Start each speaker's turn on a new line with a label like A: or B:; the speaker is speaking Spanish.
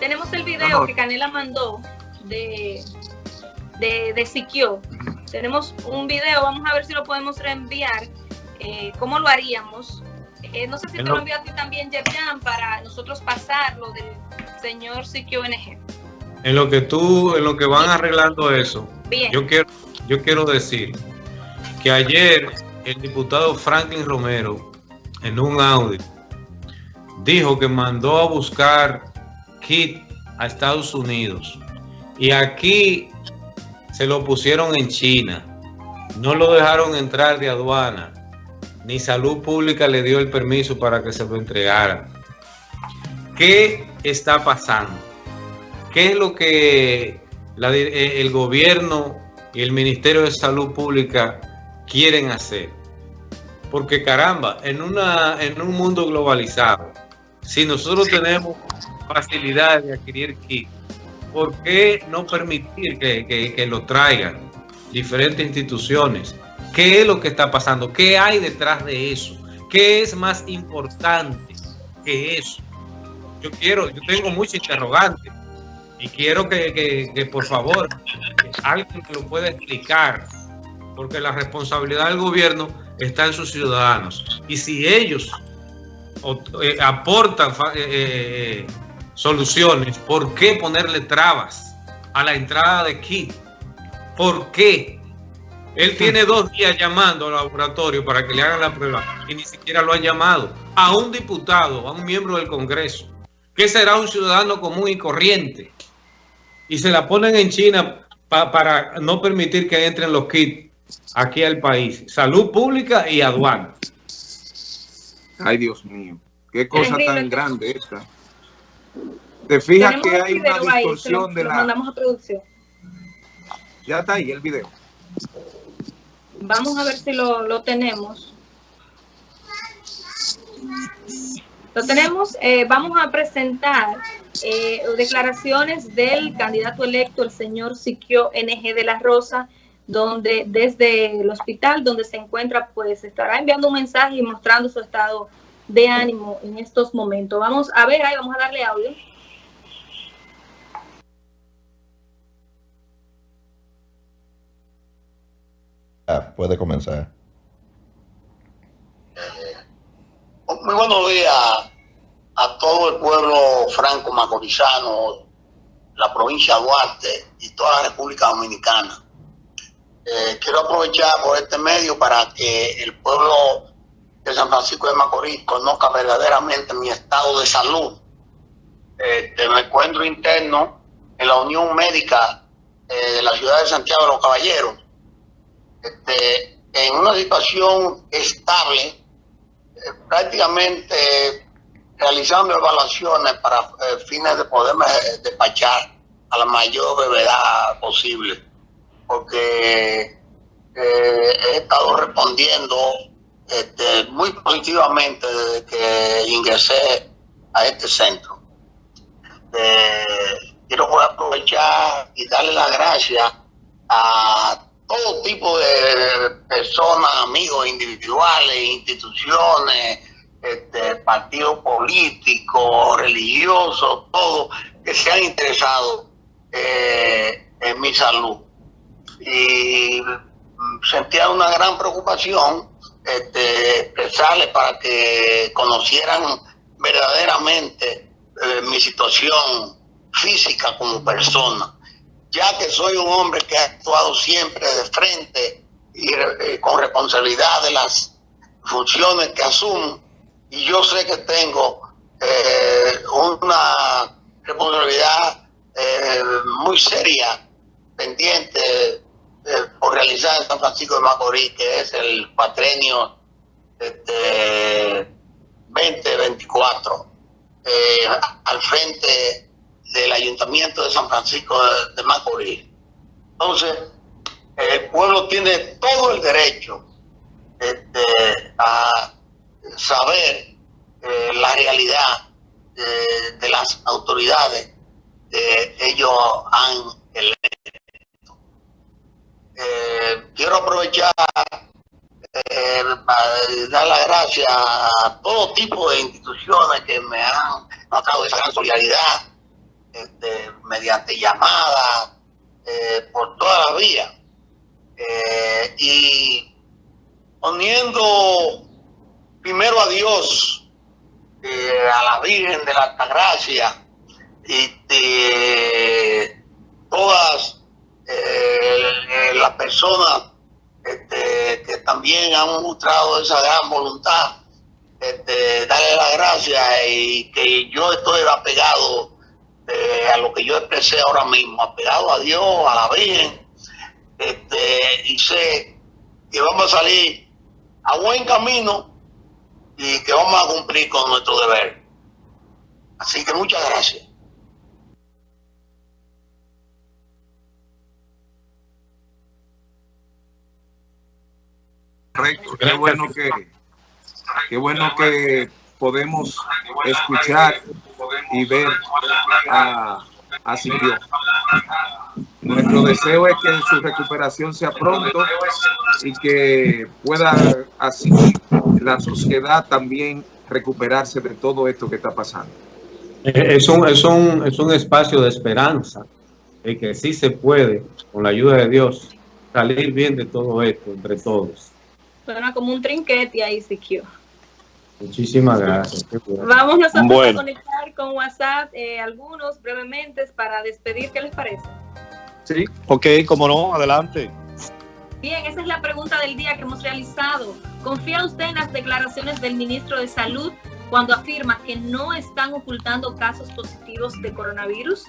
A: Tenemos el video que Canela mandó de, de, de Siquio. Tenemos un video, vamos a ver si lo podemos reenviar. Eh, ¿Cómo lo haríamos? Eh, no sé si te lo envío a ti también, Jepian, para nosotros pasarlo del señor Siquio NG.
B: En lo que tú, en lo que van arreglando eso, yo quiero, yo quiero decir que ayer el diputado Franklin Romero, en un audio, dijo que mandó a buscar kit a Estados Unidos y aquí se lo pusieron en China, no lo dejaron entrar de aduana, ni salud pública le dio el permiso para que se lo entregara. ¿Qué está pasando? ¿Qué es lo que eh, el gobierno y el Ministerio de Salud Pública quieren hacer? Porque caramba, en, una, en un mundo globalizado, si nosotros tenemos facilidad de adquirir kit, ¿por qué no permitir que, que lo traigan diferentes instituciones? ¿Qué es lo que está pasando? ¿Qué hay detrás de eso? ¿Qué es más importante que eso? Yo quiero, yo tengo muchos interrogantes y quiero que, por favor alguien me lo pueda explicar, porque la responsabilidad del gobierno está en sus ciudadanos. Y si ellos eh, aportan eh, eh, soluciones, ¿por qué ponerle trabas a la entrada de kit? ¿Por qué? Él tiene dos días llamando al laboratorio para que le hagan la prueba y ni siquiera lo han llamado. A un diputado, a un miembro del Congreso, que será un ciudadano común y corriente. Y se la ponen en China para no permitir que entren los kits aquí al país. Salud pública y aduana.
C: Ay, Dios mío. Qué cosa tan grande esta. Te fijas que hay una distorsión de la...
A: Mandamos a producción.
C: Ya está ahí el video.
A: Vamos a ver si lo, tenemos. Lo tenemos. Eh, vamos a presentar eh, declaraciones del candidato electo, el señor Siquio NG de la Rosa, donde desde el hospital donde se encuentra, pues estará enviando un mensaje y mostrando su estado de ánimo en estos momentos. Vamos a ver, ahí vamos a darle audio.
D: puede comenzar.
E: Muy buenos días a todo el pueblo franco macorizano, la provincia de Duarte y toda la República Dominicana. Eh, quiero aprovechar por este medio para que el pueblo de San Francisco de Macorís conozca verdaderamente mi estado de salud. Este, me encuentro interno en la Unión Médica eh, de la ciudad de Santiago de los Caballeros este, en una situación estable, eh, prácticamente realizando evaluaciones para eh, fines de poderme despachar a la mayor brevedad posible, porque he estado respondiendo este, muy positivamente desde que ingresé a este centro. quiero aprovechar y darle las gracias a todo tipo de personas, amigos individuales, instituciones, este, partidos políticos, religiosos, todos que se han interesado eh, en mi salud. Y sentía una gran preocupación este, para que conocieran verdaderamente eh, mi situación física como persona. Ya que soy un hombre que ha actuado siempre de frente y eh, con responsabilidad de las funciones que asumo, y yo sé que tengo eh, una responsabilidad eh, muy seria pendiente por realizar en San De Macorís, que es el patrenio este, 2024, al frente del Ayuntamiento de San Francisco de, Macorís. Entonces, el pueblo tiene todo el derecho a saber eh, la realidad de, las autoridades que ellos han. Eh, quiero aprovechar eh, para dar las gracias a todo tipo de instituciones que me han notado esa gran solidaridad de llamadas, eh, por toda la vía. Eh, y poniendo primero a Dios, a la Virgen de la Altagracia, y de todas las personas este, que también han mostrado esa gran voluntad, este, darle las gracias y que yo estoy apegado eh, a lo que yo expresé ahora mismo, apegado a Dios, a la Virgen, este, y sé que vamos a salir a buen camino y que vamos a cumplir con nuestro deber. Así que muchas gracias.
C: Correcto, qué bueno que, qué bueno que podemos escuchar y ver a, a Nuestro deseo es que su recuperación sea pronto y que pueda así la sociedad también recuperarse de todo esto que está pasando.
B: Eh, es un, es un, es un espacio de esperanza, y que sí se puede, con la ayuda de Dios, salir bien de todo esto entre todos.
A: Suena como un trinquete ahí, Siquio.
B: Muchísimas gracias.
A: Vamos nosotros a conectar con WhatsApp eh, algunos brevemente para despedir. ¿Qué les parece?
F: Sí, ok, como no, adelante.
A: Bien, esa es la pregunta del día que hemos realizado. ¿Confía usted en las declaraciones del ministro de Salud cuando afirma que no están ocultando casos positivos de coronavirus?